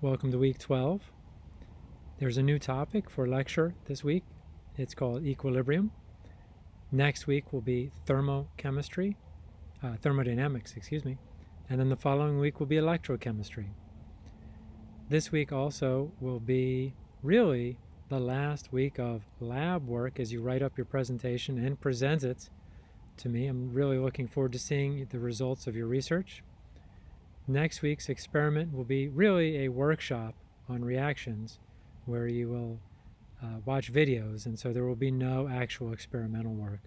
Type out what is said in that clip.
Welcome to week 12. There's a new topic for lecture this week. It's called equilibrium. Next week will be thermochemistry, uh, thermodynamics, excuse me. And then the following week will be electrochemistry. This week also will be really the last week of lab work as you write up your presentation and present it to me. I'm really looking forward to seeing the results of your research. Next week's experiment will be really a workshop on reactions where you will uh, watch videos and so there will be no actual experimental work.